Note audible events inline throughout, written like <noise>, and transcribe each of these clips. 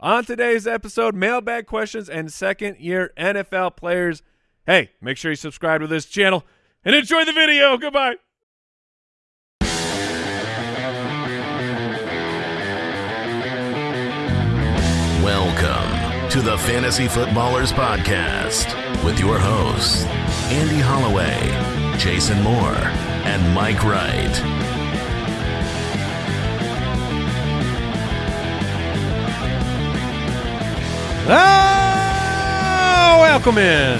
On today's episode, mailbag questions and second year NFL players. Hey, make sure you subscribe to this channel and enjoy the video. Goodbye. Welcome to the Fantasy Footballers Podcast with your hosts, Andy Holloway, Jason Moore, and Mike Wright. Oh, welcome in.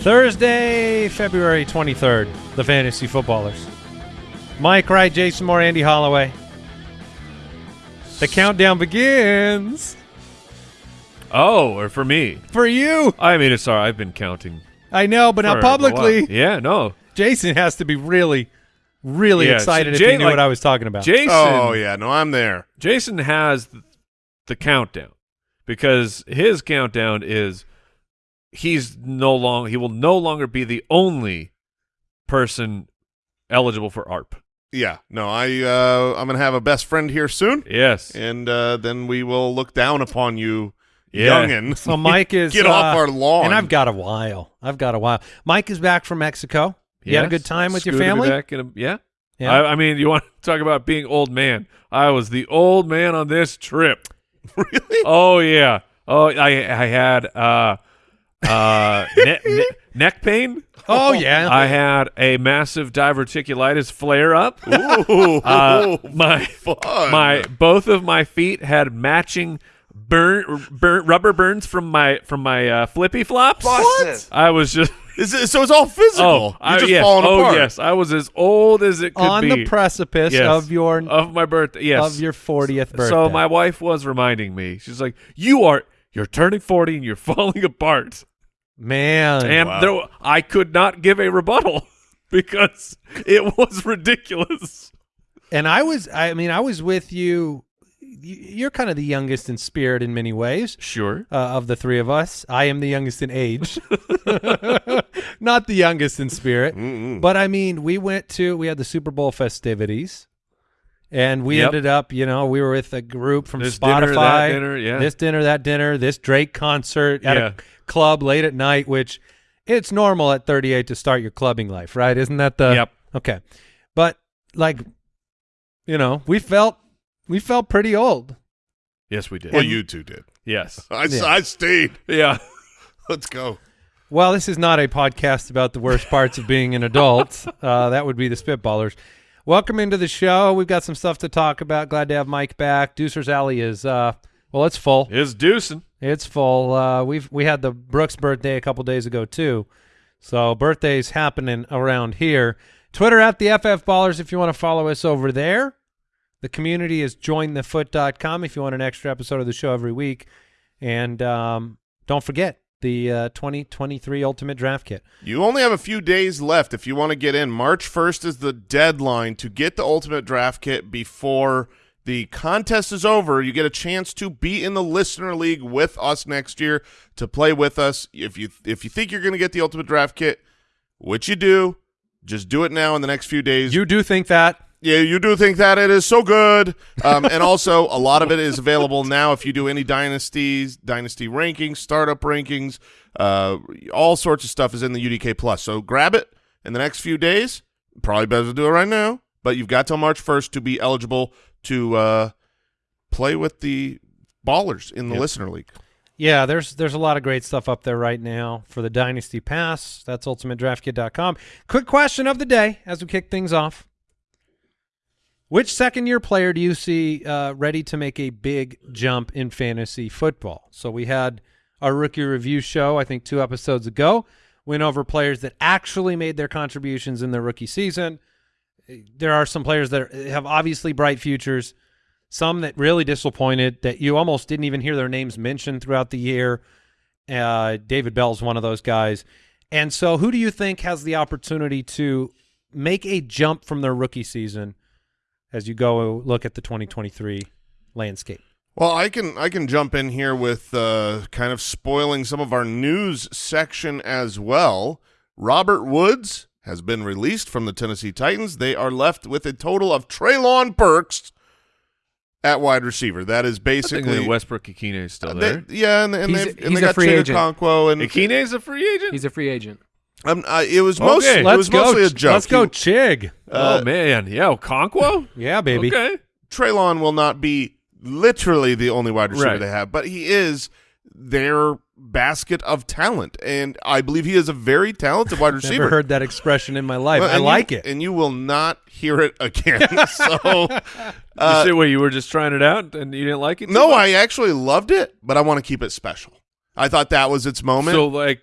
Thursday, February 23rd, the Fantasy Footballers. Mike Wright, Jason Moore, Andy Holloway. The countdown begins. Oh, or for me. For you. I mean, it's sorry. I've been counting. I know, but for now a while. publicly, Yeah, no. Jason has to be really, really Yeah, excited Jay- if he knew like- what I was talking about. Jason. Oh yeah, no, I'm there. Jason has th- the countdown because his countdown is he's no longer he will no longer be the only person eligible for AARP. Yeah, no, I uh, I'm gonna have a best friend here soon, Yes. and uh, then we will look down upon you, Yeah. youngin. so Mike <laughs> is Get uh, off our lawn. and I've got a while. I've got a while. Mike is back from Mexico. You had a good time with your family. back in a- yeah. Yeah. I, I mean, you want to <laughs> talk about being old man? I was the old man on this trip. <laughs> really. Oh yeah. Oh, I I had uh uh <laughs> ne- ne- neck pain. oh yeah. I had a massive diverticulitis flare up. Ooh, Uh, my fun. my both of my feet had matching burn, burn rubber burns from my from my uh, flippy flops. What? I was just Is it, so it's all physical. oh You're I, yes. falling oh apart. yes I was as old as it could on be On the precipice Yes. of your of my birthday. Yes, of your 40th birthday. So my wife was reminding me. She's like, "You are you're turning forty and you're <laughs> falling apart." man. And Wow. there, I could not give a rebuttal <laughs> because it was ridiculous. and I was I mean I was with you y- you're kind of the youngest in spirit in many ways Sure. uh, of the three of us. I am the youngest in age. <laughs> Not the youngest in spirit. Mm-mm. But I mean, we went to we had the Super Bowl festivities. And we Yep. ended up, you know, we were with a group from This Spotify. dinner, that dinner, yeah. This dinner, that dinner, this Drake concert at Yeah. a club late at night, which it's normal at 38 to start your clubbing life, right? Isn't that the Yep. Okay. But like you know, we felt we felt pretty old. Yes, we did. Well, you two did. yes. <laughs> I, Yeah. I stayed. Yeah. <laughs> Let's go. Well, this is not a podcast about the worst parts of being an adult. <laughs> Uh, that would be the Spitballers. Welcome into the show. We've got some stuff to talk about. Glad to have Mike back. Deucer's Alley is uh, well, it's full. It's deucing. It's full. Uh, we've we had the Brooks birthday a couple days ago too, so birthdays happening around here. Twitter at the FF Ballers if you want to follow us over there. The community is jointhefoot.com if you want an extra episode of the show every week, and um, don't forget the uh, 2023 Ultimate Draft Kit. You only have a few days left if you want to get in. March 1st is the deadline to get the Ultimate Draft Kit before the contest is over. You get a chance to be in the Listener League with us next year to play with us. If you if you think you're going to get the Ultimate Draft Kit, which you do, just do it now in the next few days. You do think that? Yeah, you do think that it is so good. Um, and also, a lot of it is available now if you do any dynasties, dynasty rankings, startup rankings, uh, all sorts of stuff is in the UDK Plus. So grab it in the next few days. Probably better to do it right now, but you've got till March 1st to be eligible to uh, play with the ballers in the Yep. Listener League. Yeah, there's there's a lot of great stuff up there right now for the Dynasty Pass. That's ultimatedraftkit.com. Quick question of the day as we kick things off. Which second year player do you see uh, ready to make a big jump in fantasy football? So we had our rookie review show, I think two episodes ago, went over players that actually made their contributions in their rookie season. There are some players that have obviously bright futures, some that really disappointed that you almost didn't even hear their names mentioned throughout the year. Uh, David Bell's one of those guys. And so, who do you think has the opportunity to make a jump from their rookie season as you go look at the 2023 landscape? Well, I can I can jump in here with uh, kind of spoiling some of our news section as well. Robert Woods has been released from the Tennessee Titans. They are left with a total of Treylon Burks at wide receiver. That is basically Technically, Westbrook Ikhine is still Uh, there. they- yeah, and, and, He's- they've, and he's they got free Chig agent. And Ikhine is a free agent. He's a free agent. Um, uh, it was Okay, most, it was go. mostly a joke. Let's go, He- Chig. uh, oh man, yeah, Okonkwo. Yeah, baby. Okay, Treylon will not be literally the only wide receiver Right. they have, but he is their basket of talent, and I believe he is a very talented wide <laughs> receiver. Never heard that expression in my life. Well, I like you, it. and you will not hear it again. <laughs> <laughs> so, you uh, say what you were just trying it out and you didn't like it. no, much? I actually loved it, but I want to keep it special. I thought that was its moment. So like,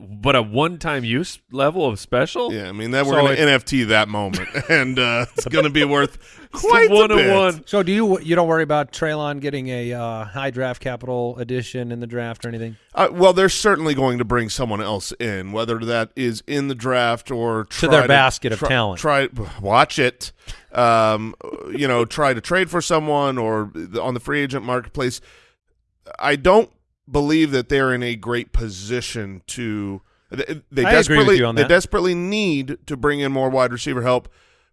but a one-time use level of special. yeah, I mean that we're going to NFT that moment, <laughs> and uh, it's <laughs> going to be worth quite one a on bit. one. So do you you don't worry about Treylon getting a uh, high draft capital addition in the draft or anything? Uh, well, they're certainly going to bring someone else in, whether that is in the draft or try their basket of try- talent. Try watch it, um, you know, try to trade for someone or on the free agent marketplace. I don't believe that they're in a great position to. They, they I agree with desperately you on they desperately need to bring in more wide receiver help,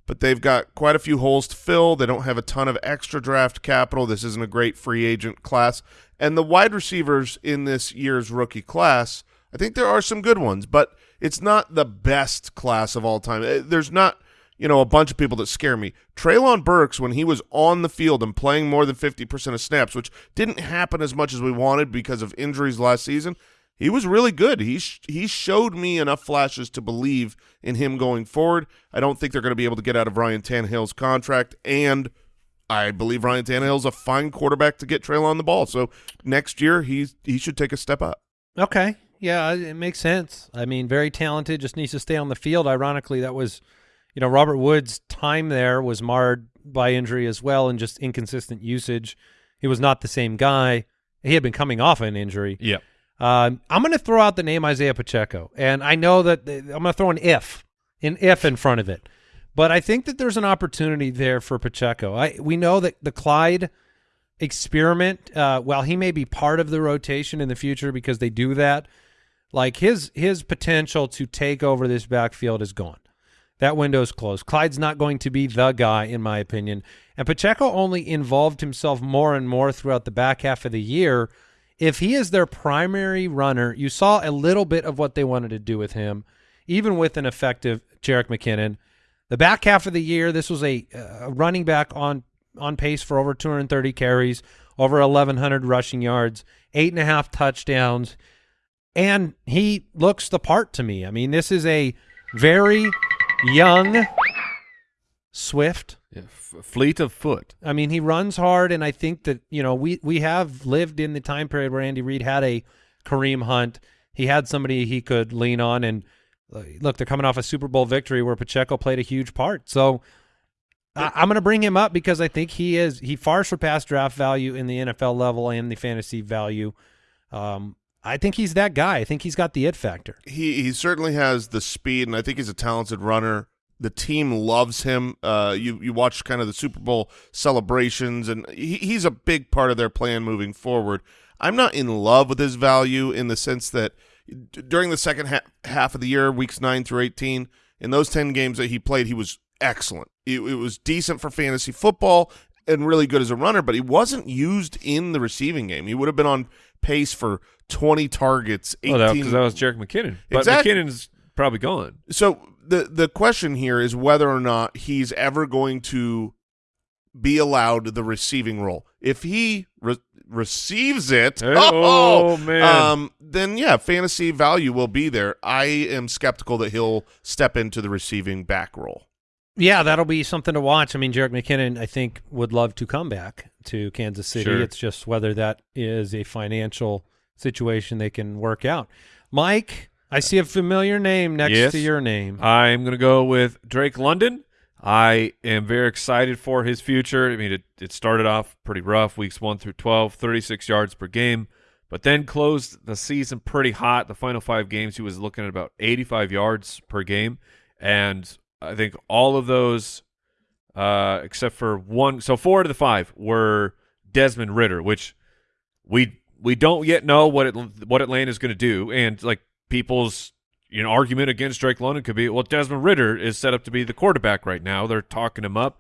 but they've got quite a few holes to fill. They don't have a ton of extra draft capital. This isn't a great free agent class, and the wide receivers in this year's rookie class, I think there are some good ones, but it's not the best class of all time. Eh, There's not you know, a bunch of people that scare me. Treylon Burks, when he was on the field and playing more than 50% of snaps, which didn't happen as much as we wanted because of injuries last season, he was really good. He, sh- he showed me enough flashes to believe in him going forward. I don't think they're going to be able to get out of Ryan Tannehill's contract, and I believe Ryan Tannehill's a fine quarterback to get Treylon the ball. So next year, he's, he should take a step up. Okay. Yeah, it makes sense. I mean, very talented, just needs to stay on the field. Ironically, that was, you know, Robert Woods' time there was marred by injury as well and just inconsistent usage. He was not the same guy. He had been coming off an injury. Yeah. Um, I'm going to throw out the name Isaiah Pacheco, and I know that I'm going to throw an if, an if in front of it, but I think that there's an opportunity there for Pacheco. I we know that the Clyde experiment, uh, while he may be part of the rotation in the future because they do that, like his his potential to take over this backfield is gone. That window's closed. Clyde's not going to be the guy, in my opinion. And Pacheco only involved himself more and more throughout the back half of the year. If he is their primary runner, you saw a little bit of what they wanted to do with him, even with an effective Jerick McKinnon. The back half of the year, this was a, a running back on on pace for over 230 carries, over 1,100 rushing yards, eight and a half touchdowns, and he looks the part to me. I mean, this is a very young, swift. yeah. F- fleet of foot. I mean, he runs hard, and I think that you know we we have lived in the time period where Andy Reid had a Kareem Hunt. He had somebody he could lean on, and uh, look, they're coming off a Super Bowl victory where Pacheco played a huge part. So I, I'm going to bring him up because I think he is he far surpassed draft value in the NFL level and the fantasy value. Um, I think he's that guy. I think he's got the it factor. he he certainly has the speed, and I think he's a talented runner. The team loves him. Uh, you you watch kind of the Super Bowl celebrations, and he, he's a big part of their plan moving forward. I'm not in love with his value in the sense that during the second ha- half of the year, weeks nine through eighteen, in those ten games that he played, he was excellent. It, it was decent for fantasy football and really good as a runner, but he wasn't used in the receiving game. He would have been on pace for 20 targets, 18 Oh, that, 'cause that was Jerick McKinnon. But Exactly. McKinnon's probably gone. so the the question here is whether or not he's ever going to be allowed the receiving role. If he re- receives it, Hey, <laughs> oh, man. um, then yeah, fantasy value will be there. I am skeptical that he'll step into the receiving back role. Yeah, that'll be something to watch. I mean, Jerick McKinnon, I think, would love to come back to Kansas City. Sure. It's just whether that is a financial situation they can work out. Mike, I see a familiar name next Yes. to your name. I'm going to go with Drake London. I am very excited for his future. I mean, it, it started off pretty rough, weeks 1 through 12, 36 yards per game, but then closed the season pretty hot. The final five games, he was looking at about 85 yards per game. And I think all of those, uh, except for one, so four out of the five were Desmond Ridder, which we we don't yet know what it what Atlanta is going to do, and like people's an argument against Drake London could be, well, Desmond Ridder is set up to be the quarterback right now. They're talking him up.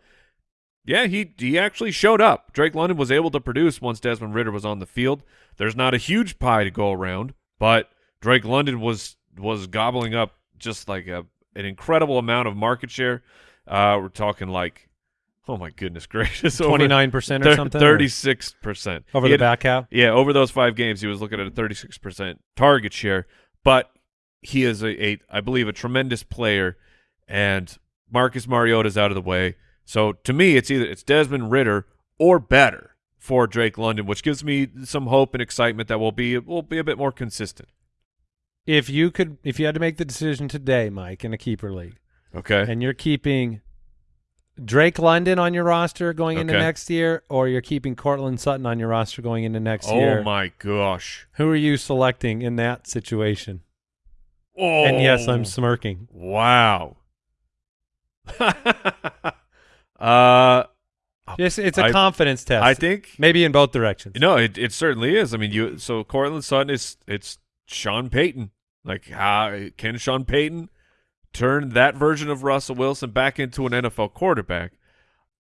Yeah, he he actually showed up. Drake London was able to produce once Desmond Ridder was on the field. There's not a huge pie to go around, but Drake London was was gobbling up just like a an incredible amount of market share. Uh, we're talking like, oh my goodness <laughs> gracious, Twenty nine percent or something. thirty six percent over the back half. yeah, over those five games, he was looking at a 36% target share, but he is a, a I believe, a tremendous player, and Marcus Mariota's out of the way. So to me, it's either it's Desmond Ridder or better for Drake London, which gives me some hope and excitement that will be will be a bit more consistent. If you could, if you had to make the decision today, Mike, in a keeper league, Okay. and you're keeping Drake London on your roster going into next year, or you're keeping Courtland Sutton on your roster going into next oh year, Oh my gosh. who are you selecting in that situation? Oh. And yes, I'm smirking. Wow. <laughs> uh, It's, it's a I- confidence test. I think maybe in both directions. No, it it certainly is. I mean, you so Courtland Sutton is it's Sean Payton. Like how can Sean Payton turn that version of Russell Wilson back into an NFL quarterback?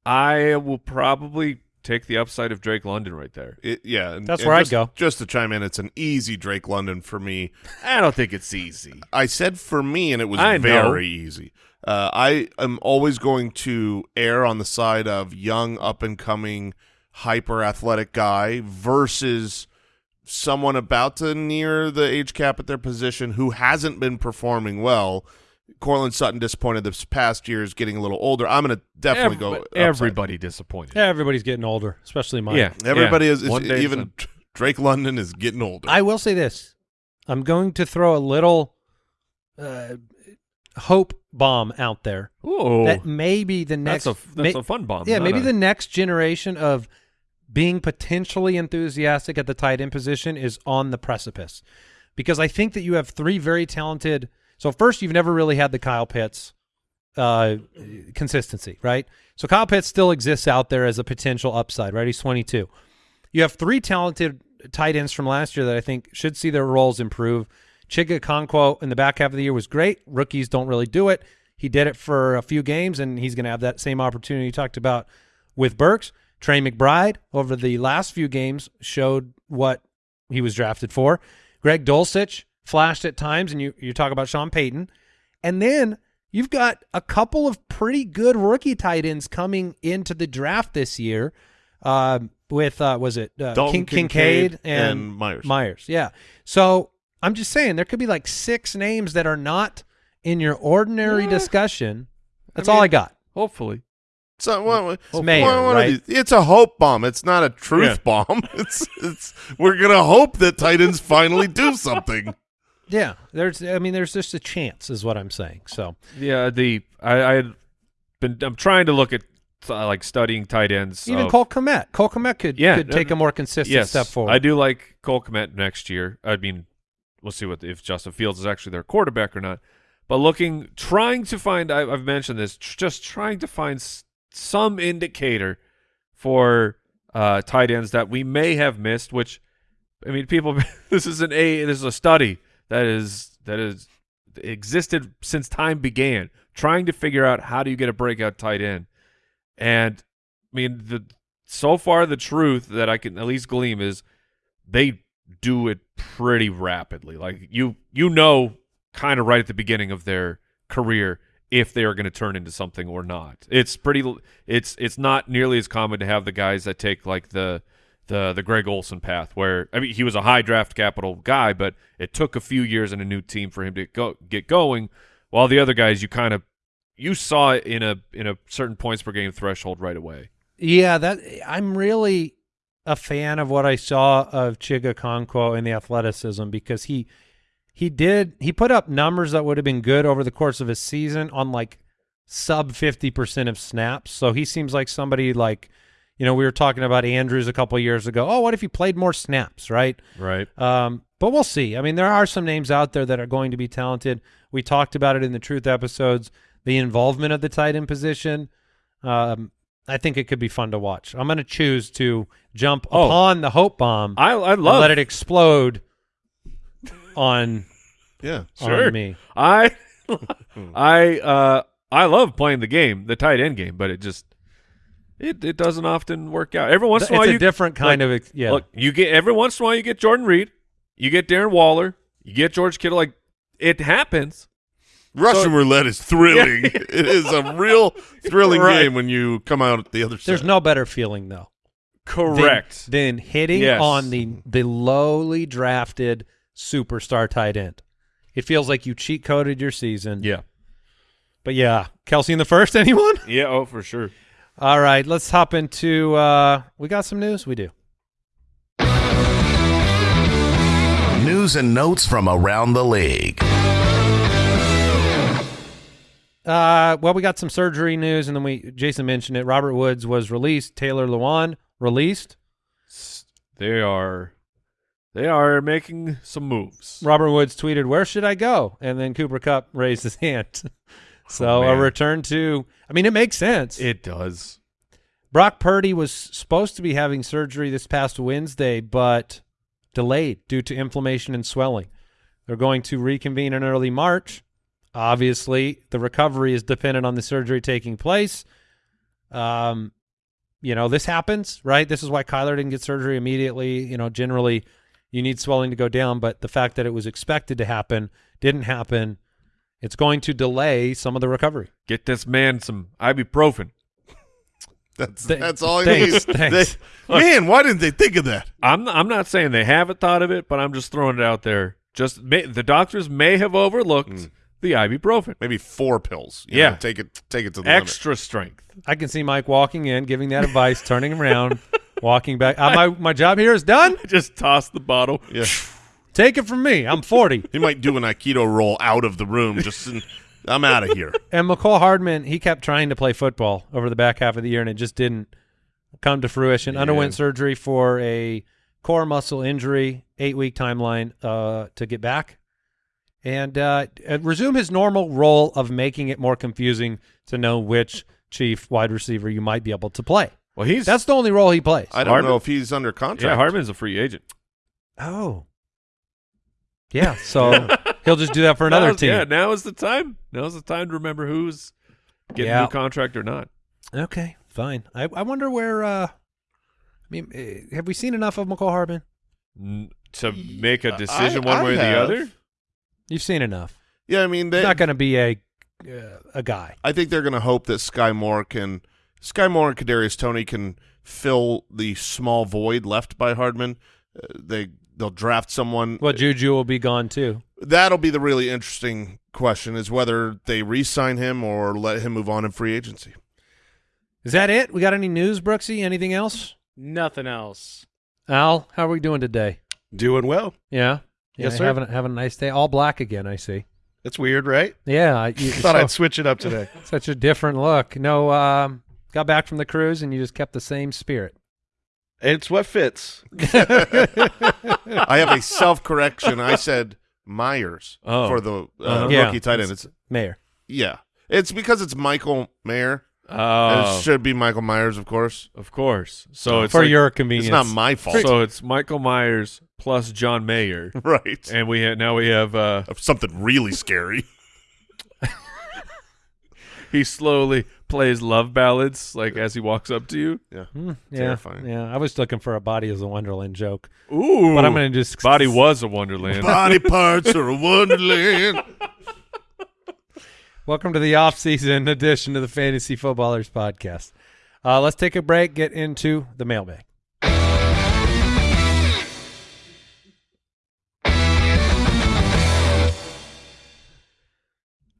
I will probably take the upside of Drake London right there. It, yeah, and- That's and where I'd go. Just to chime in, it's an easy Drake London for me. I don't think it's easy. I said for me, and it was I know. very easy. Uh, I am always going to err on the side of young, up and coming, hyper athletic guy versus someone about to near the age cap at their position who hasn't been performing well. Courtland Sutton disappointed this past year is getting a little older. I'm going to definitely go. Every- upside. everybody disappointed. Yeah, everybody's getting older, especially mine. Yeah, Everybody yeah. is, is even it's <laughs> Drake London is getting older. I will say this: I'm going to throw a little uh, hope bomb out there Ooh, that maybe the next, that's a that's may- a fun bomb. yeah, maybe a- the next generation of being potentially enthusiastic at the tight end position is on the precipice, because I think that you have three very talented. So first, you've never really had the Kyle Pitts uh, consistency, right? So Kyle Pitts still exists out there as a potential upside, right? He's 22. You have three talented tight ends from last year that I think should see their roles improve. Chig Okonkwo in the back half of the year was great. Rookies don't really do it. He did it for a few games, and he's going to have that same opportunity you talked about with Burks. Trey McBride over the last few games showed what he was drafted for. Greg Dulcich flashed at times, and you you talk about Sean Payton, and then you've got a couple of pretty good rookie tight ends coming into the draft this year. Um, with uh, was it uh, Dalton King, Kincaid Kincaid and, and Myers. Myers, yeah. So I'm just saying there could be like six names that are not in your ordinary Yeah. discussion. That's I all I got. hopefully. So what, what- mayor, what- what right? these? It's a hope bomb. It's not a truth Yeah. bomb. <laughs> It's it's we're gonna hope that Titans finally do <laughs> something. Yeah, there's. I mean, there's just a chance, is what I'm saying. So Yeah, the I I had been I'm trying to look at uh, like studying tight ends. even of- Cole Kmet, Cole Kmet could Yeah, could take a more consistent yes, step forward. I do like Cole Kmet next year. I mean, we'll see what if Justin Fields is actually their quarterback or not. But looking, trying to find, I, I've mentioned this, tr- just trying to find s- some indicator for uh, tight ends that we may have missed. Which, I mean, people, <laughs> this is an a, this is a study that is that is existed since time began, trying to figure out how do you get a breakout tight end, and I mean the so far the truth that I can at least glean is they do it pretty rapidly. Like you you know kind of right at the beginning of their career if they are going to turn into something or not. It's pretty it's it's not nearly as common to have the guys that take like the the the Greg Olsen path where I mean he was a high draft capital guy but it took a few years and a new team for him to go get going while the other guys you kind of you saw it in a in a certain points per game threshold right away. Yeah, that I'm really a fan of what I saw of Chig Okonkwo and the athleticism because he he did he put up numbers that would have been good over the course of a season on like sub 50% of snaps. So he seems like somebody like you know, we were talking about Andrews a couple of years ago. Oh, what if he played more snaps, right? Right. Um, but we'll see. I mean, there are some names out there that are going to be talented. We talked about it in the truth episodes. The involvement of the tight end position. Um, I think it could be fun to watch. I'm going to choose to jump Oh. upon the hope bomb I I and love let it explode on Yeah. Sure. on me. I <laughs> I uh I love playing the game, the tight end game, but it just it it doesn't often work out. Every once in a while a you different kind like, of ex- yeah. Look, you get every once in a while you get Jordan Reed, you get Darren Waller, you get George Kittle. Like it happens. Russian So- roulette is thrilling. <laughs> it is a real thrilling Right. game when you come out at the other side. There's no better feeling though. than- Correct. Than, hitting Yes. on the the lowly drafted superstar tight end. It feels like you cheat coded your season. yeah. But yeah, Kelce in the first. <laughs> Anyone? Yeah. Oh, for sure. All right, let's hop into. uh We got some news. We do. News and notes from around the league. Uh, well, we got some surgery news, and then we Jason mentioned it. Robert Woods was released. Taylor Lewan released. They are they are making some moves. Robert Woods tweeted, "Where should I go?" And then Cooper Kupp raised his <laughs> hand. So Oh, a return to. I mean, it makes sense. It does. Brock Purdy was supposed to be having surgery this past Wednesday, but delayed due to inflammation and swelling. They're going to reconvene in early March. Obviously, the recovery is dependent on the surgery taking place. Um, you know, this happens, right? This is why Kyler didn't get surgery immediately. You know, generally you need swelling to go down, but the fact that it was expected to happen didn't happen. It's going to delay some of the recovery. Get this man some ibuprofen. <laughs> That's Th- that's all he thanks, needs. thanks. They- man, why didn't they think of that? I'm I'm not saying they haven't thought of it, but I'm just throwing it out there. Just may, the doctors may have overlooked the ibuprofen. Maybe four pills. you Yeah. know, take it take it to the limit. Extra strength. I can see Mike walking in, giving that advice, turning around, <laughs> walking back. Uh, my my job here is done. <laughs> Just toss the bottle. Yeah. Take it from me. I'm 40. He might do an aikido roll out of the room. Just in, I'm out of here. and Mecole Hardman, he kept trying to play football over the back half of the year, and it just didn't come to fruition. Underwent surgery for a core muscle injury, eight week timeline uh, to get back, and uh, uh, resume his normal role of making it more confusing to know which chief wide receiver you might be able to play. Well, he's That's the only role he plays. I don't Hardman? know if he's under contract. yeah. Hardman's a free agent. Oh. Yeah, <laughs> so he'll just do that for another Now's- team. Yeah, now is the time. Now's the time to remember who's getting Yeah. a new contract or not. Okay, fine. I I wonder where uh I mean, eh, have we seen enough of Mecole Hardman? N- to make a decision I- one I way or the have. other. You've seen enough. Yeah, I mean, they, He's not going to be a uh, a guy. I think they're going to hope that Skyy Moore can Skyy Moore and Kadarius Toney can fill the small void left by Hardman. Uh, they they'll draft someone. Well, Juju will be gone too. That'll be the really interesting question: is whether they re-sign him or let him move on in free agency. Is that it? We got any news, Brooksy? Anything else? Nothing else. Al, how are we doing today? Doing well. Yeah. Yeah, Yes, sir. Having having a nice day. All black again, I see. That's weird, right? Yeah, I- <laughs> you, Thought so- I'd switch it up today. <laughs> such a different look. No, um, got back from the cruise and you just kept the same spirit. It's what fits. I have a self-correction. I said Myers Oh. for the uh, Uh-huh. Yeah. rookie tight end. It's Mayor. yeah, it's because it's Michael Mayer. Oh, it should be Michael Myers, of course. of course. So it's For like- your convenience. It's not my fault, So it's Michael Myers plus John Mayer, <laughs> right? and we have, now we have uh, something really scary. He slowly plays love ballads like as he walks up to you. Yeah, Hmm, yeah, Terrifying. Yeah, I was looking for a body as a Wonderland joke, Ooh, but I'm going to just body was a wonderland. Body parts are a wonderland. <laughs> Welcome to the off-season edition of the Fantasy Footballers podcast. Uh, let's take a break. Get into the mailbag.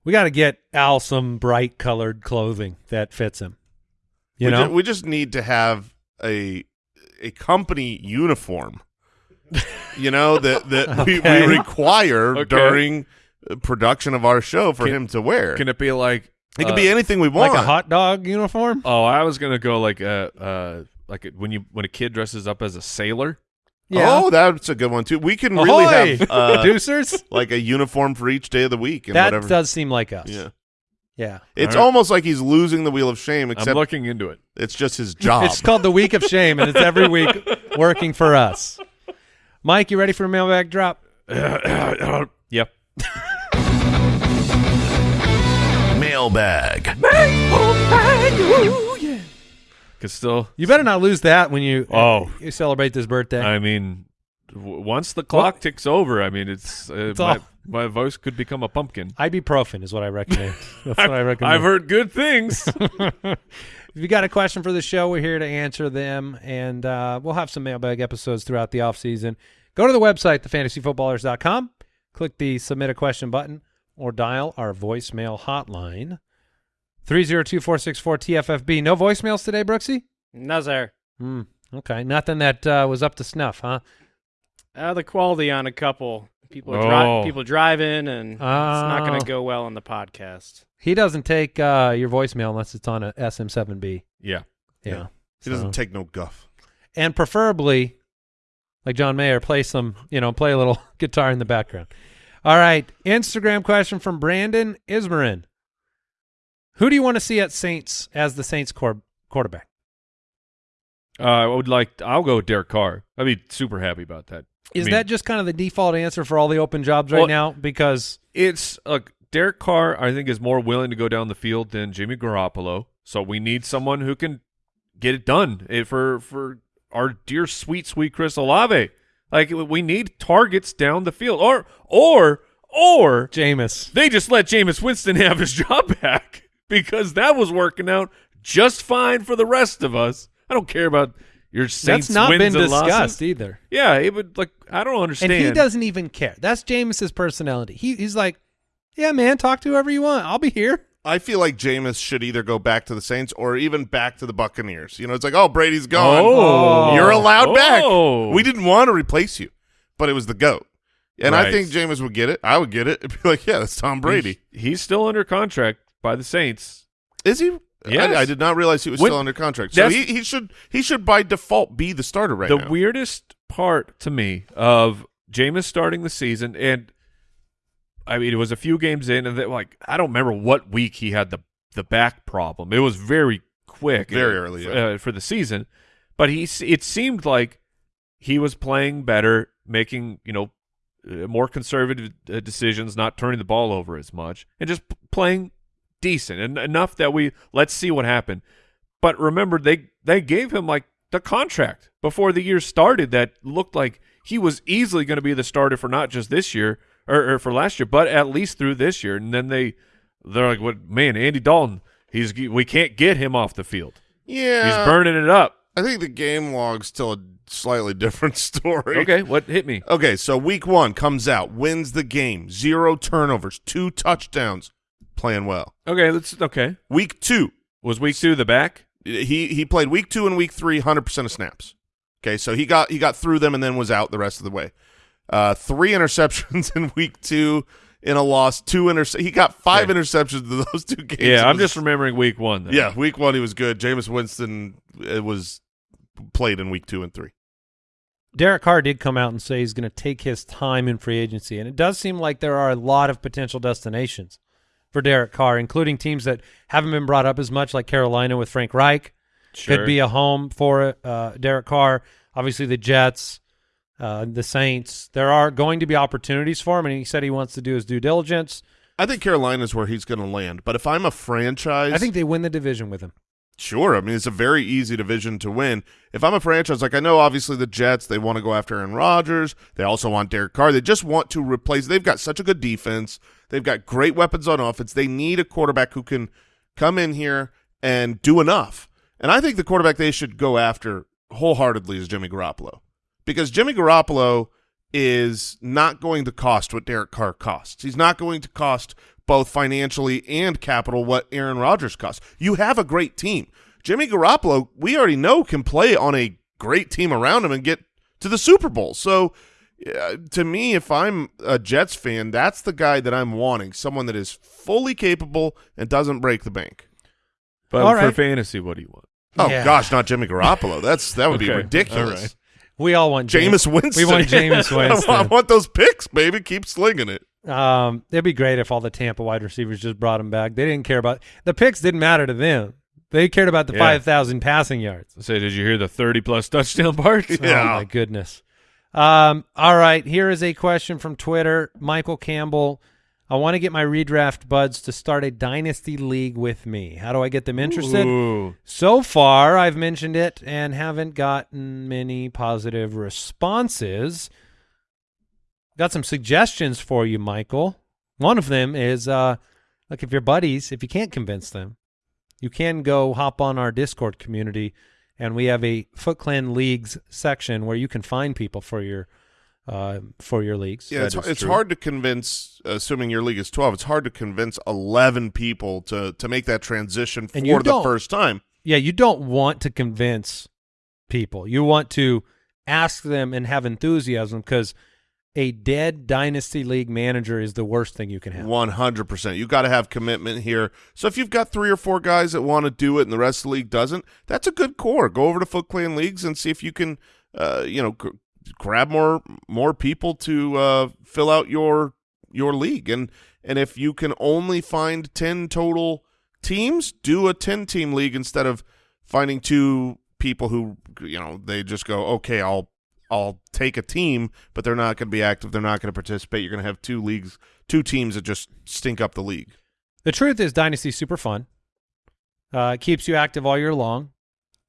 We got to get Al some bright colored clothing that fits him. You we, know, ju- we just need to have a a company uniform. you know that that <laughs> we, Okay. we require Okay. during uh, production of our show for Can- him to wear. Can it be like it could uh, be anything we want. like a hot dog uniform. Oh, I was gonna go like a uh like a, when you when a kid dresses up as a sailor. Oh, that's a good one too. We can really Ahoy, have uh, <laughs> producers. like a uniform for each day of the week and That whatever. does seem like us. yeah, yeah. it's All right. almost like he's losing the wheel of shame. I'm Except looking into it. it's just his job. It's called the Week of Shame, and it's every week <laughs> working for us. Mike, you ready for a mailbag drop? <coughs> yep. Mailbag. Cause still, You better not lose that when you Oh. you celebrate this birthday. I mean, w- once the clock ticks over, I mean, it's, uh, It's my, my voice could become a pumpkin. Ibuprofen is what I recommend. <laughs> That's what I recommend. I've heard good things. <laughs> if you got a question for the show, we're here to answer them, and uh, we'll have some mailbag episodes throughout the off season. Go to the website, thefantasyfootballers.com, click the submit a question button, or dial our voicemail hotline, 302-464-TFFB. No voicemails today, Brooksy? No, sir. Hmm. Okay, nothing that uh, was up to snuff, huh? Uh, the quality on a couple people Oh. dri- people driving, and it's not going Oh. to go well on the podcast. He doesn't take uh, your voicemail unless it's on a SM7B. yeah. Yeah. He So- doesn't take no guff. and preferably, like John Mayer, play some, you know, play a little <laughs> guitar in the background. All right, Instagram question from Brandon Ismarin. Who do you want to see at Saints as the Saints quar- quarterback? Uh, I would like. I'll go with Derek Carr. I'd be super happy about that. Is I mean, that just kind of the default answer for all the open jobs right Well- now? Because it's like Derek Carr? I think is more willing to go down the field than Jimmy Garoppolo. So we need someone who can get it done eh, for for our dear sweet sweet Chris Olave. Like we need targets down the field, or or or Jameis, they just let Jameis Winston <laughs> have his job back because that was working out just fine for the rest of us. I don't care about your Saints that's not wins been and losses. discussed either. Yeah, it would like I don't understand. And he doesn't even care. That's Jameis's personality. He, he's like, yeah, man, talk to whoever you want. I'll be here. I feel like Jameis should either go back to the Saints or even back to the Buccaneers. You know, it's like, oh, Brady's gone. Oh. You're allowed Oh. back. We didn't want to replace you, but it was the GOAT. And I think Jameis would get it. I would get it. <laughs> It'd be like, yeah, that's Tom Brady. He's, he's still under contract by the Saints. Is he? Yes. I, I did not realize he was When- still under contract. So he, he should he should by default be the starter right the now. The weirdest part to me of Jameis starting the season, and I mean, it was a few games in, and they, like I don't remember what week he had the the back problem. It was very quick, Very uh, early, f- yeah. uh, for the season. But he, it seemed like he was playing better, making you know uh, more conservative uh, decisions, not turning the ball over as much, and just playing decent and enough that we let's see what happened. But remember, they they gave him like the contract before the year started that looked like he was easily going to be the starter for not just this year or, or for last year, but at least through this year. And then they they're like, "What man, Andy Dalton? He's we can't get him off the field. yeah, He's burning it up." I think the game log's still a slightly different <laughs> story. Okay, what hit me? Okay, so week one comes out, wins the game, zero turnovers, two touchdowns, playing well. Okay, let's okay. Week two, Was week two the back? he he played week two and week three, hundred percent of snaps. Okay, so he got he got through them and then was out the rest of the way. Uh, three interceptions <laughs> in week two in a loss. Two interce- He got five Okay. interceptions in those two games. Yeah, It I'm was- just remembering week one. Then. yeah. Week one he was good. Jameis Winston it was played in week two and three. Derek Carr did come out and say he's going to take his time in free agency, and it does seem like there are a lot of potential destinations for Derek Carr, including teams that haven't been brought up as much, like Carolina with Frank Reich. Sure. Could be a home for uh, Derek Carr. Obviously, the Jets, uh, the Saints. There are going to be opportunities for him, and he said he wants to do his due diligence. I think Carolina's where he's going to land. But if I'm a franchise, I think they win the division with him. Sure. I mean, it's a very easy division to win. If I'm a franchise, like I know obviously the Jets, they want to go after Aaron Rodgers. They also want Derek Carr. They just want to replace. They've got such a good defense. They've got great weapons on offense. They need a quarterback who can come in here and do enough. And I think the quarterback they should go after wholeheartedly is Jimmy Garoppolo because Jimmy Garoppolo is not going to cost what Derek Carr costs. He's not going to cost both financially and capital what Aaron Rodgers costs. You have a great team. Jimmy Garoppolo, we already know, can play on a great team around him and get to the Super Bowl. So uh, to me, if I'm a Jets fan, that's the guy that I'm wanting, someone that is fully capable and doesn't break the bank. But All for right. fantasy, what do you want? Oh Yeah. gosh, not Jimmy Garoppolo. That's that would be ridiculous. All right. We all want Jameis Winston. We want Jameis <laughs> I want- Winston. I want those picks, baby. Keep slinging it. Um, it'd be great if all the Tampa wide receivers just brought him back. They didn't care about the picks. Didn't matter to them. They cared about the Yeah. five thousand passing yards. Say, did you hear the 30 plus touchdown part? <laughs> Oh Yeah. my goodness. Um, all right, here is a question from Twitter. Michael Campbell. I want to get my redraft buds to start a dynasty league with me. How do I get them interested? Ooh. So far, I've mentioned it and haven't gotten many positive responses. Got some suggestions for you, Michael. One of them is uh, look, if your buddies, if you can't convince them, you can go hop on our Discord community, and we have a Foot Clan Leagues section where you can find people for your uh, for your leagues. Yeah, That it's, it's hard to convince, assuming your league is 12, it's hard to convince 11 people to, to make that transition And for the first time. Yeah, you don't want to convince people. You want to ask them and have enthusiasm because a dead dynasty league manager is the worst thing you can have. 100%. You got to have commitment here. So if you've got three or four guys that want to do it and the rest of the league doesn't, that's a good core. Go over to Foot Clan Leagues and see if you can, uh, you know, grab more more people to uh, fill out your your league. And and if you can only find 10 total teams, do a 10 team league instead of finding two people who, you know, they just go, "Okay, I'll I'll take a team, but they're not going to be active. They're not going to participate. You're going to have two leagues, two teams that just stink up the league. The truth is, Dynasty's super fun. Uh, it keeps you active all year long,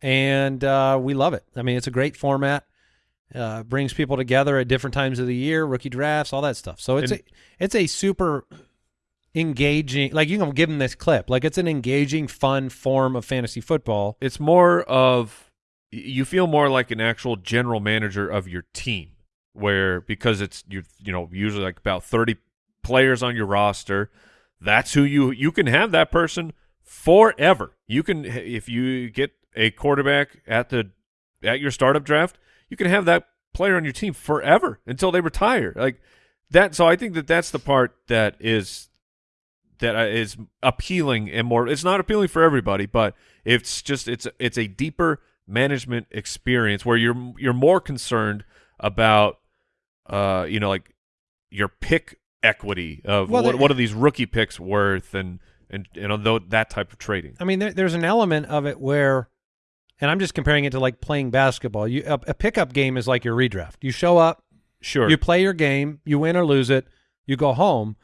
and uh, we love it. I mean, it's a great format. Uh, brings people together at different times of the year, rookie drafts, all that stuff. So it's And- a it's a super engaging. Like you can give them this clip. Like it's an engaging, fun form of fantasy football. It's more of y- you feel more like an actual general manager of your team, where because it's you you know usually like about thirty players on your roster. That's who you you can have that person forever. You can if you get a quarterback at the at your startup draft, you can have that player on your team forever until they retire. Like that. So I think that that's the part that is that uh, appealing and more. It's not appealing for everybody, but it's just it's it's a deeper management experience where you're you're more concerned about uh you know like your pick equity of Well, what what are these rookie picks worth and and and although that type of trading. I mean, there, there's an element of it where, and I'm just comparing it to like playing basketball. You a, a pickup game is like your redraft. You show up, Sure. you play your game, you win or lose it, you go home.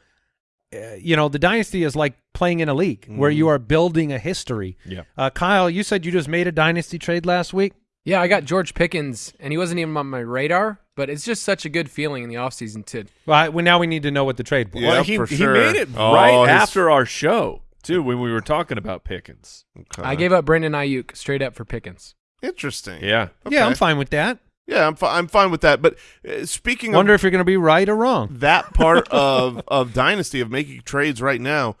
Uh, you know, the dynasty is like playing in a league where you are building a history. Yeah. Uh, Kyle, you said you just made a dynasty trade last week. Yeah, I got George Pickens, and he wasn't even on my radar, but it's just such a good feeling in the offseason to Well, I, well, now we need to know what the trade was. Yeah. well, he, for he made it Oh, right his- after our show too when we were talking about Pickens. Okay. I gave up Brandon Aiyuk straight up for Pickens. Interesting. Yeah. Yeah, I'm fine with that. Yeah, I'm, fi- I'm fine with that. But uh, speaking Wonder of if you're going to be right or wrong. that part <laughs> of, of Dynasty, of making trades right now,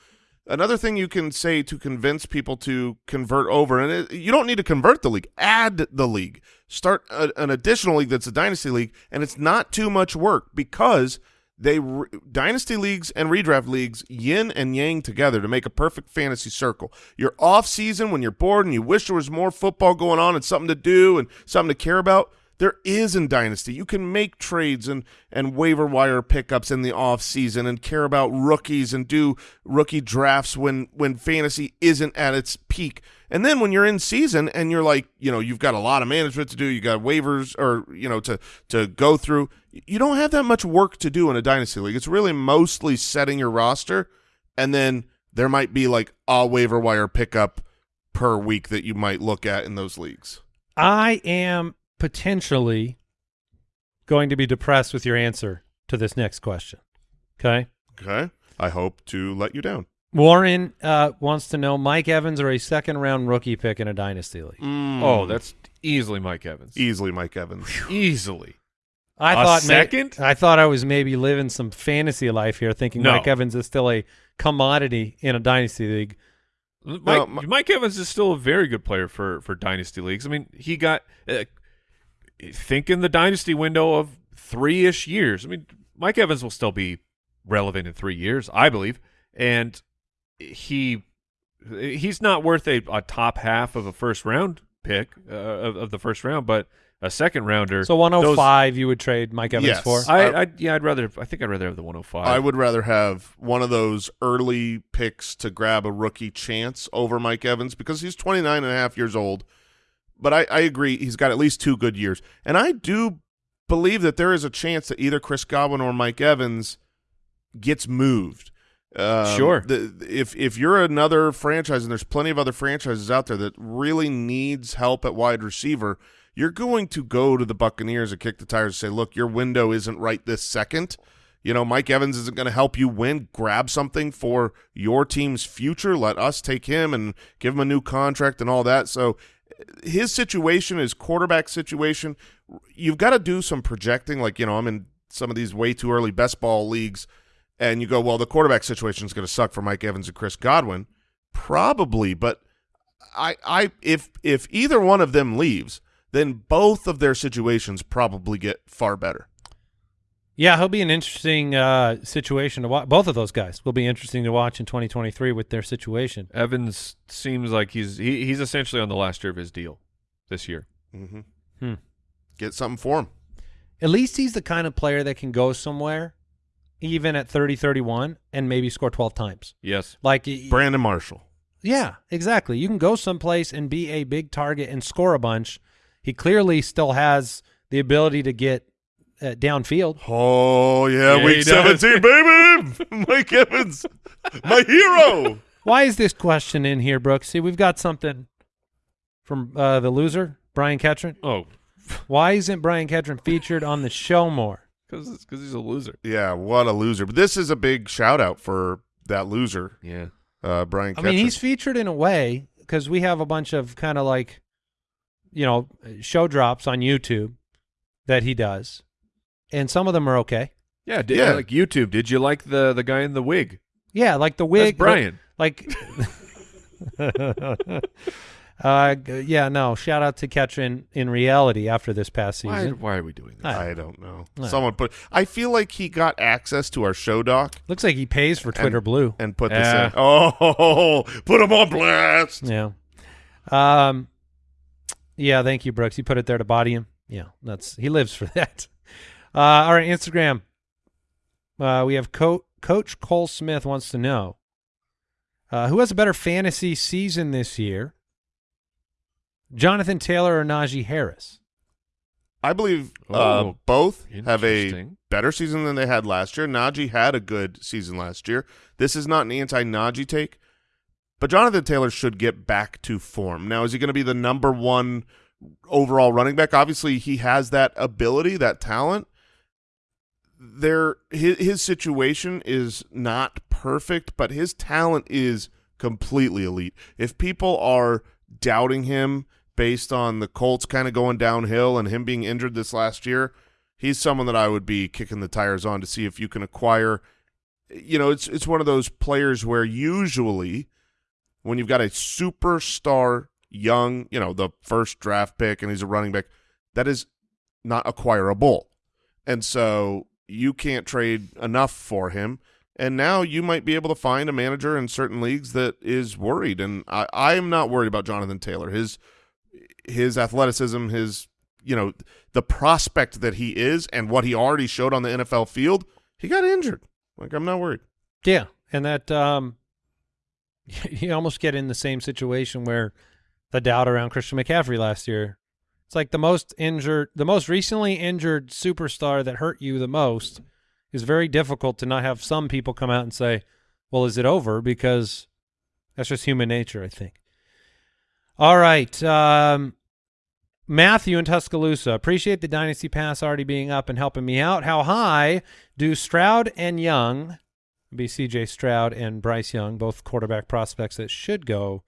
another thing you can say to convince people to convert over, and it, you don't need to convert the league, add the league. Start a, an additional league that's a Dynasty league, and it's not too much work because they Dynasty leagues and redraft leagues yin and yang together to make a perfect fantasy circle. Your off season when you're bored and you wish there was more football going on and something to do and something to care about. There is in Dynasty. You can make trades and, and waiver wire pickups in the off season and care about rookies and do rookie drafts when when fantasy isn't at its peak. And then when you're in season and you're like, you know, you've got a lot of management to do, you got waivers or you know to to go through. You don't have that much work to do in a dynasty league. It's really mostly setting your roster and then there might be like a waiver wire pickup per week that you might look at in those leagues. I am potentially going to be depressed with your answer to this next question. Okay. Okay. I hope to let you down. Warren uh, wants to know Mike Evans or a second round rookie pick in a dynasty league. Mm. Oh, that's easily Mike Evans. easily Mike Evans. Easily. I A thought may- second? I thought I was maybe living some fantasy life here, thinking No. Mike Evans is still a commodity in a dynasty league. Mike, No, my- Mike Evans is still a very good player for for dynasty leagues. I mean, he got uh, think in the dynasty window of three ish years. I mean, Mike Evans will still be relevant in three years, I believe, and he he's not worth a, a top half of a first round pick uh, of, of the first round, but a second rounder. So 105 you would trade Mike Evans Yes. for? I, I yeah, I'd rather. I think I'd rather have the 105. I would rather have one of those early picks to grab a rookie chance over Mike Evans because he's 29 and a half years old. But I, I agree. He's got at least two good years. And I do believe that there is a chance that either Chris Godwin or Mike Evans gets moved. Um, Sure. The, if if you're another franchise, and there's plenty of other franchises out there that really needs help at wide receiver, you're going to go to the Buccaneers and kick the tires and say, "Look, your window isn't right this second. You know, Mike Evans isn't going to help you win. Grab something for your team's future. Let us take him and give him a new contract and all that. So his situation, his quarterback situation, you've got to do some projecting. Like, you know, I'm in some of these way too early best ball leagues, and you go, well, the quarterback situation is going to suck for Mike Evans and Chris Godwin. Probably, but I, I, if if either one of them leaves, then both of their situations probably get far better. Yeah, he'll be an interesting uh, situation to watch. Both of those guys will be interesting to watch in 2023 with their situation. Evans seems like he's he, he's essentially on the last year of his deal this year. Mm-hmm. Hmm. Get something for him. At least he's the kind of player that can go somewhere, even at 30, 31, and maybe score 12 times. Yes. Like, Brandon Marshall. yeah, exactly. You can go someplace and be a big target and score a bunch. He clearly still has the ability to get uh, downfield. Oh yeah, Yeah, week seventeen, <laughs> baby. Mike Evans, my hero. Why is this question in here, Brooks? See, we've got something from uh, the loser, Brian Ketron. Oh, Why isn't Brian Ketron featured on the show more? because because he's a loser. Yeah, what a loser. But this is a big shout out for that loser, Yeah. uh, Brian. I mean, Ketchum. he's featured in a way because we have a bunch of kind of like, you know, show drops on YouTube that he does, and some of them are okay. Yeah. Did, Yeah. Like YouTube. Did you like the the guy in the wig? Yeah, like the wig, That's Brian. Like, <laughs> uh, yeah, no. Shout out to Ketron in reality after this past season. why are we doing this? I- I don't know. No. Someone put. I feel like he got access to our show doc Looks like he pays for Twitter Blue. and put Yeah. this in. Oh, <laughs> put him on blast. Yeah. Um. Yeah. Thank you, Brooks. You put it there to body him. Yeah. That's he lives for <laughs> that. Uh. All right. Instagram. Uh. We have Co- Coach Cole Smith wants to know. Uh, who has a better fantasy season this year? Jonathan Taylor or Najee Harris? I believe uh, Oh, both have a better season than they had last year. Najee had a good season last year. This is not an anti-Najee take, but Jonathan Taylor should get back to form. Now, is he going to be the number one overall running back? Obviously, he has that ability, that talent. There, his, his situation is not perfect, but his talent is completely elite. If people are doubting him based on the Colts kind of going downhill and him being injured this last year, he's someone that I would be kicking the tires on to see if you can acquire. You know, it's it's one of those players where usually when you've got a superstar young, you know, the first draft pick and he's a running back, that is not acquirable. And so you can't trade enough for him. And now you might be able to find a manager in certain leagues that is worried. And I, I am not worried about Jonathan Taylor. His his athleticism, his you know, the prospect that he is and what he already showed on the NFL field, he got injured. Like I'm not worried. Yeah, and that um, <laughs> you almost get in the same situation where the doubt around Christian McCaffrey last year. It's like the most injured, the most recently injured superstar that hurt you the most is very difficult to not have some people come out and say, "Well, is it over?" Because that's just human nature, I think. All right, um, Matthew in Tuscaloosa. Appreciate the Dynasty Pass already being up and helping me out. How high do Stroud and Young? be C.J. Stroud and Bryce Young, both quarterback prospects that should go.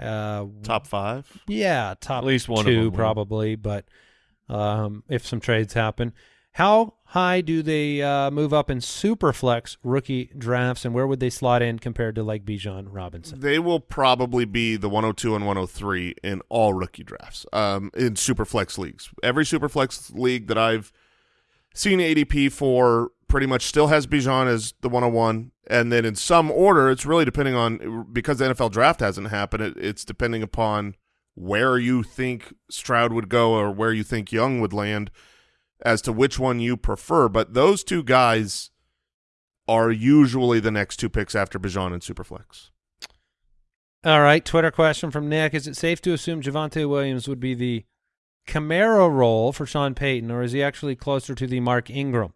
Uh, Top five. yeah, top At least one of two them will. probably, but um, if some trades happen, how high do they uh, move up in superflex rookie drafts, and where would they slot in compared to like Bijan Robinson? They will probably be the 102 and 103 in all rookie drafts um, in superflex leagues. Every superflex league that I've seen ADP for pretty much still has Bijan as the 101. And then in some order, it's really depending on because the NFL draft hasn't happened. It, it's depending upon where you think Stroud would go or where you think Young would land as to which one you prefer. But those two guys are usually the next two picks after Bijan and Superflex. All right, Twitter question from Nick: Is it safe to assume Javonte Williams would be the Kamara role for Sean Payton, or is he actually closer to the Mark Ingram?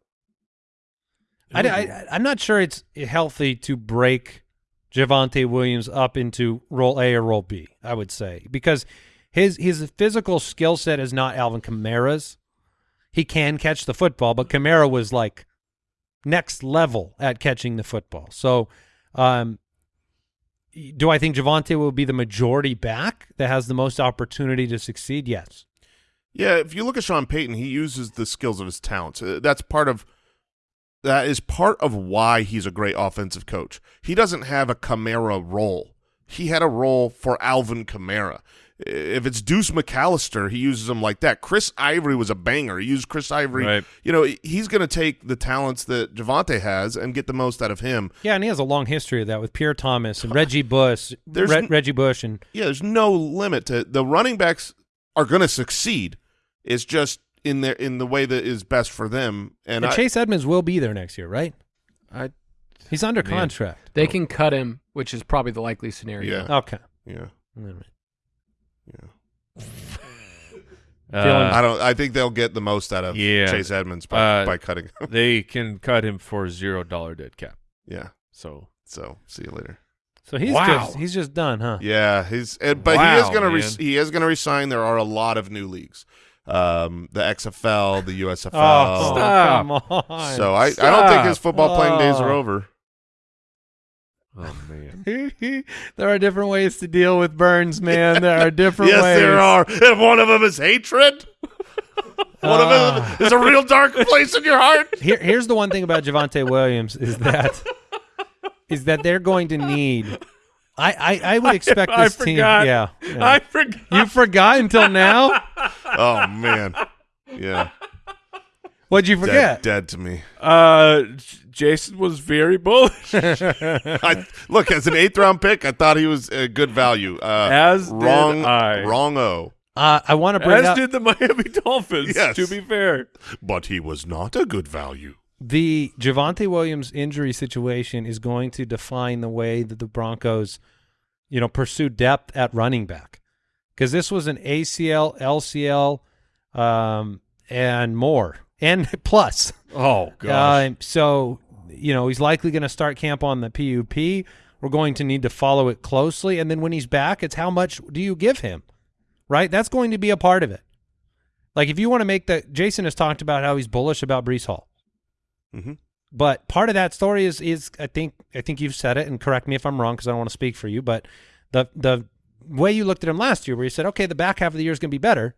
I, I, I'm not sure it's healthy to break Javonte Williams up into role A or role B. I would say because his his physical skill set is not Alvin Kamara's. He can catch the football, but Kamara was like next level at catching the football. So, um, do I think Javonte will be the majority back that has the most opportunity to succeed? Yes. Yeah, if you look at Sean Payton, he uses the skills of his talents. Uh, That's part of that is part of why he's a great offensive coach. He doesn't have a Kamara role. He had a role for Alvin Kamara. If it's Deuce McAllister, he uses him like that. Chris Ivory was a banger. He used Chris Ivory. Right. You know, he's going to take the talents that Javonte has and get the most out of him. Yeah, and he has a long history of that with Pierre Thomas and Reggie Bush, There's Re- Reggie Bush, and Yeah, there's no limit to the running backs are going to succeed. It's just in their in the way that is best for them. And, and I, Chase Edmonds will be there next year, right? I He's under Man. contract. They can cut him, which is probably the likely scenario. yeah, Okay. yeah, All right. yeah. <laughs> uh, I don't. I think they'll get the most out of Yeah. Chase Edmonds by, Uh, by cutting. him. they <laughs> can cut him for zero dollar dead cap. yeah. So So see you later. So he's Wow. just he's just done, huh? Yeah, he's and, but he is gonna re- he is gonna resign. There are a lot of new leagues, um, the XFL, the USFL. Oh, Stop. come on. so I, I don't think his Stop. football playing days are Oh. over. oh man, <laughs> there are different ways to deal with Burns, man. There are different ways. yes, ways. there are, and one of them is hatred. one of Ah. them is a real dark place in your heart. <laughs> Here, here's the one thing about Javonte Williams is that is that they're going to need. I I, I would <laughs> expect I this team. forgot. Yeah, yeah. I forgot. you forgot until now. <laughs> Oh man, yeah, What'd you forget? dead to me. Uh, Jason was very bullish. <laughs> I, look, as an eighth round pick, I thought he was a good value. Uh, As did wrong, I. wrong. O, Uh, I want to bring As up did the Miami Dolphins. Yes. To be fair, but he was not a good value. The Javonte Williams injury situation is going to define the way that the Broncos, you know, pursue depth at running back, because this was an ACL, LCL, um, and more, and <laughs> plus. oh gosh, Uh, so, you know, he's likely going to start camp on the PUP. We're going to need to follow it closely. And then when he's back, it's how much do you give him? Right? That's going to be a part of it. Like if you want to make the Jason has talked about how he's bullish about Breece Hall. Mhm. But part of that story is is I think I think you've said it and correct me if I'm wrong because I don't want to speak for you, but the the way you looked at him last year where you said, Okay, the back half of the year is gonna be better,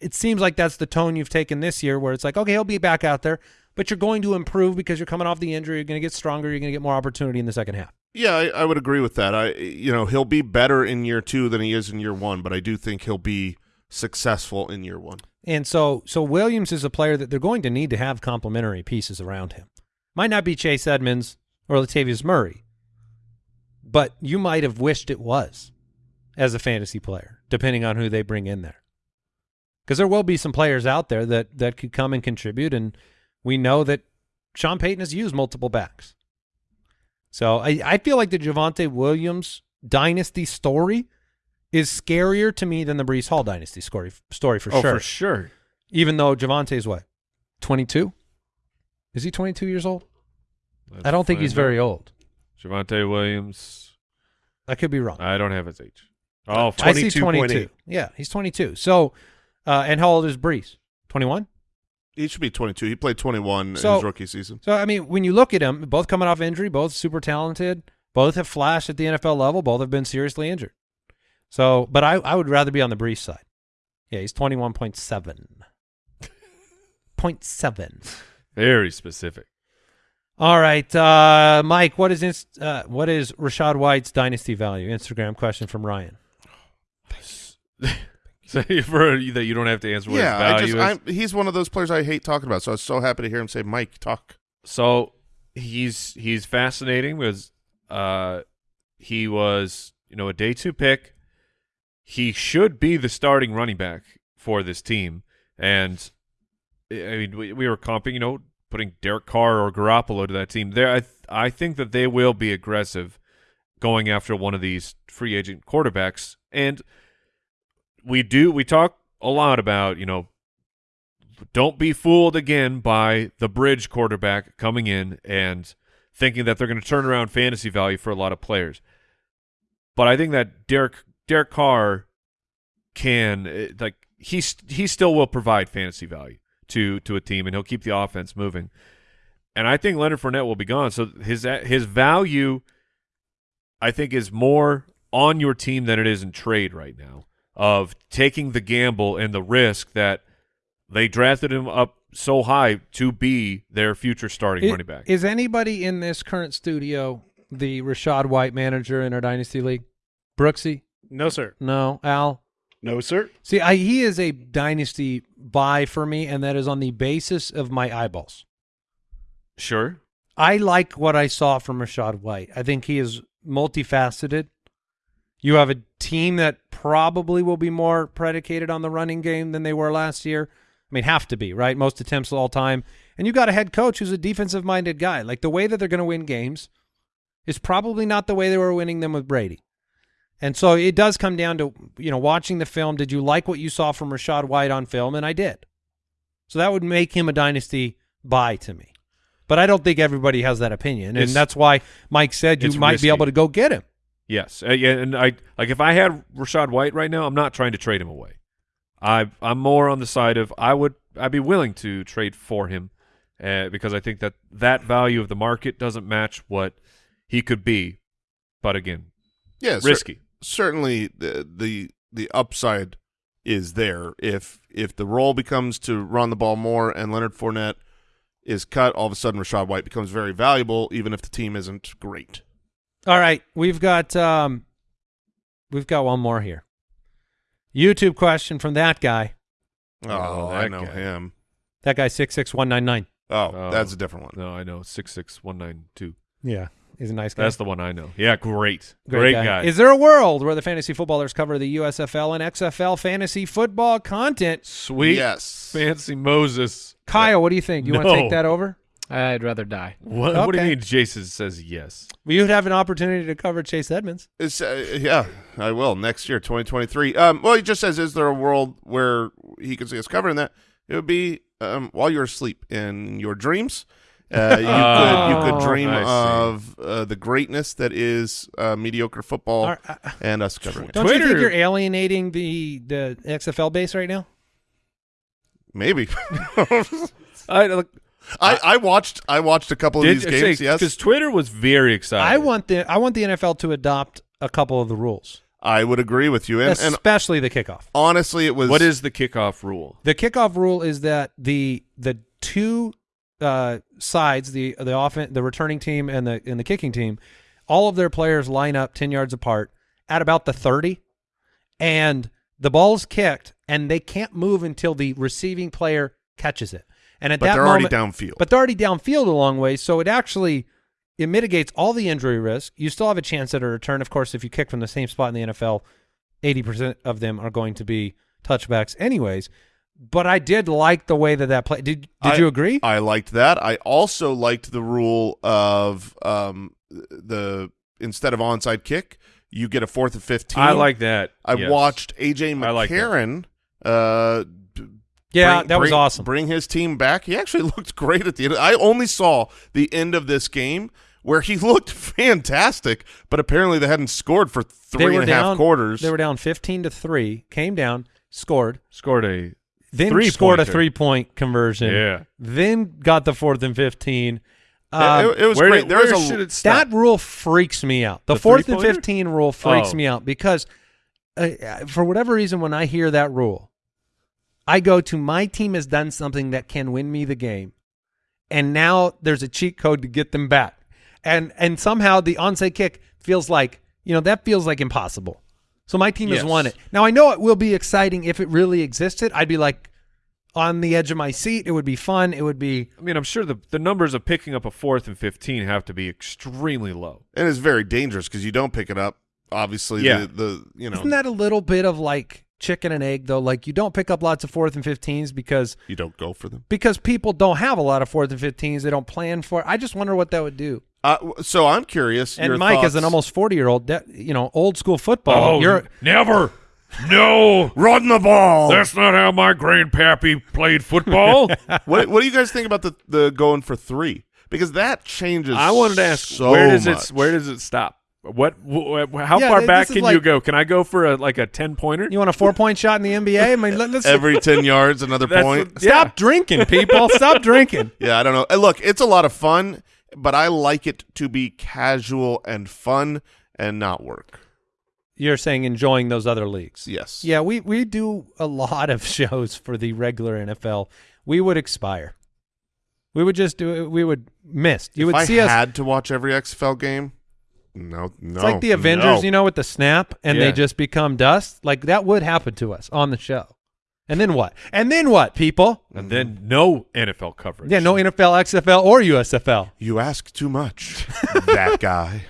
it seems like that's the tone you've taken this year where it's like, okay, he'll be back out there, but you're going to improve because you're coming off the injury, you're gonna get stronger, you're gonna get more opportunity in the second half. Yeah, I, I would agree with that. I, you know, he'll be better in year two than he is in year one, but I do think he'll be successful in year one. And so so Williams is a player that they're going to need to have complementary pieces around him. Might not be Chase Edmonds or Latavius Murray, but you might have wished it was as a fantasy player, depending on who they bring in there. Because there will be some players out there that that could come and contribute, and we know that Sean Payton has used multiple backs. So I, I feel like the Javonte Williams dynasty story is scarier to me than the Breece Hall dynasty story story for sure. oh sure. for sure. Even though Javonte's what, twenty two? Is he twenty two years old? Let's I don't think he's find very old. Javonte Williams. I could be wrong. I don't have his age. Oh, I see 22.8. twenty two. Yeah, he's twenty two. So, uh, and how old is Breece? Twenty one. He should be 22. He played 21 So- in his rookie season. So I mean, when you look at him, both coming off injury, both super talented, both have flashed at the NFL level, both have been seriously injured. So, but I, I would rather be on the Breece side. Yeah, he's twenty one point seven. <laughs> Point seven. very specific. All right, uh, Mike. What is inst- uh, what is Rachaad White's dynasty value? Instagram question from Ryan. <laughs> So for that you don't have to answer what yeah, I just, is. I'm, he's one of those players I hate talking about, so I was so happy to hear him say, Mike, talk. So he's he's fascinating because uh, he was you know a day two pick. He should be the starting running back for this team, and I mean we, we were comping, you know, putting Derek Carr or Garoppolo to that team. There, I th- I think that they will be aggressive going after one of these free agent quarterbacks, and we do we talk a lot about you know don't be fooled again by the bridge quarterback coming in and thinking that they're going to turn around fantasy value for a lot of players. But I think that Derek Derek Carr can eh, like he he still will provide fantasy value to to a team and he'll keep the offense moving. And I think Leonard Fournette will be gone, so his his value I think is more on your team than it is in trade right now of taking the gamble and the risk that they drafted him up so high to be their future starting I- running back. Is anybody in this current studio the Rachaad White manager in our dynasty league? Brooksy? No, sir. No. Al? No, sir. See, I, he is a dynasty buy for me, and that is on the basis of my eyeballs. sure. I like what I saw from Rachaad White. I think he is multifaceted. You have a team that probably will be more predicated on the running game than they were last year. I mean, have to be, right? Most attempts all time. And you got a head coach who's a defensive minded guy. Like the way that they're going to win games is probably not the way they were winning them with Brady. And so it does come down to, you know, watching the film. Did you like what you saw from Rachaad White on film? And I did. So that would make him a dynasty buy to me. But I don't think everybody has that opinion. And It's- that's why Mike said you might risky. be able to go get him. Yes, uh, yeah, and I like if I had Rachaad White right now, I'm not trying to trade him away. I I'm more on the side of I would I'd be willing to trade for him uh, because I think that that value of the market doesn't match what he could be. But again, Yeah, cer- risky. Certainly the, the the upside is there if if the role becomes to run the ball more and Leonard Fournette is cut, all of a sudden Rachaad White becomes very valuable, even if the team isn't great. All right, we've got um, we've got one more here. YouTube question from that guy. Oh, Oh, I know guy. him. That guy six six one nine nine. Oh, Oh. that's a different one. No, I know six six one nine two. Yeah, he's a nice guy. That's the one I know. Yeah, great, great, guy. Is there a world where the fantasy footballers cover the USFL and XFL fantasy football content? Sweet, Yes. fancy Moses. Kyle, what do you think? You want to take that over? I'd rather die. What, what do you mean? Jason says yes. Well, you'd have an opportunity to cover Chase Edmonds. It's, uh, yeah, I will next year, 2023. Um, well, he just says, is there a world where he could see us covering that? It would be um, while you're asleep in your dreams. Uh, you could you could Oh, dream of uh, the greatness that is uh, mediocre football Are- uh, and us covering it. Don't you think Twitter- you're alienating the the XFL base right now? Maybe. <laughs> I look. I, I watched I watched a couple of these games. yes, because Twitter was very excited. I want the I want the NFL to adopt a couple of the rules, I would agree with you. And, and especially the kickoff. honestly, it was What is the kickoff rule? The kickoff rule is that the the two uh, sides, the the offen- the returning team and the and the kicking team, all of their players line up ten yards apart at about the thirty, and the ball's kicked, and they can't move until the receiving player catches it. And at but that they're moment, already downfield. but they're already downfield a long way, so it actually it mitigates all the injury risk. You still have a chance at a return. Of course, if you kick from the same spot in the NFL, eighty percent of them are going to be touchbacks, anyways. But I did like the way that that play. Did Did I- you agree? I liked that. I also liked the rule of um, the instead of onside kick, you get a fourth of fifteen. I like that. I yes. watched AJ I. McCarron. uh, yeah, bring- that was bring- awesome. Bring his team back. He actually <laughs> looked great at the end. I only saw the end of this game where he <laughs> looked fantastic, but apparently they hadn't scored for They three and a half quarters. They were down fifteen to three. Came down, scored, scored a then Three scored a three point conversion. yeah. Then got the fourth and fifteen. It- Um, it, it was where great. did- There was where a it? That rule freaks me out. The, The fourth and 15 rule freaks Oh. me out because uh, for whatever reason, when I hear that rule, I go to my team has done something that can win me the game. And now there's a cheat code to get them back. And and somehow the onside kick feels like, you know, that feels like impossible. So my team has won it. Now I know it will be exciting if it really existed. I'd be like on the edge of my seat. It would be fun. It would be I mean, I'm sure the the numbers of picking up a fourth and fifteen have to be extremely low. and it's very dangerous because you don't pick it up. Obviously, Yeah. the, the you know Isn't that a little bit of like chicken and egg though? Like you don't pick up lots of fourth and fifteens because you don't go for them. because people don't have a lot of fourth and fifteens. They don't plan for. it. I just wonder what that would do. Uh, so I'm curious. And your Mike, as an almost forty year old, you know, old school football, Oh, you're never. No, Run the ball. that's not how my grandpappy played football. <laughs> what What do you guys think about the the going for three? Because that changes. I wanted to ask so where does much. it where does it stop? What wh- wh- how Yeah, far back this is can you go? Can I go for a like a 10 pointer? You want a four point shot in the NBA? I mean, let, us <laughs> every ten yards another That's point? what- stop drinking, people. Stop drinking. <laughs> Yeah, I don't know. Look, it's a lot of fun, but I like it to be casual and fun and not work. You're saying enjoying those other leagues. Yes. Yeah, we, we do a lot of <laughs> shows for the regular NFL. We would expire. We would just do it. We would miss. You if would I see us. had to watch every XFL game, no, no. It's like the Avengers, no. you know, with the snap and Yeah. they just become dust. Like that would happen to us on the show. And then what? And then what, people? and then no NFL coverage. Yeah, no NFL, XFL, or USFL. You ask too much. <laughs> that guy.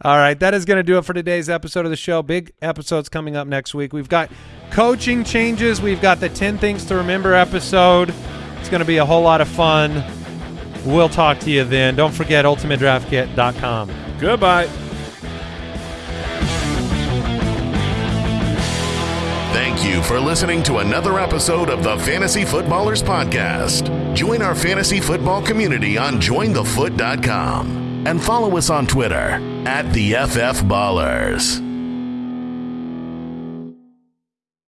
All right, that is going to do it for today's episode of the show. Big episodes coming up next week. We've got coaching changes. We've got the 10 things to remember episode. It's going to be a whole lot of fun. We'll talk to you then. Don't forget ultimatedraftkit.com. Goodbye. Thank you for listening to another episode of the Fantasy Footballers Podcast. Join our fantasy football community on jointhefoot.com and follow us on Twitter at the FF Ballers.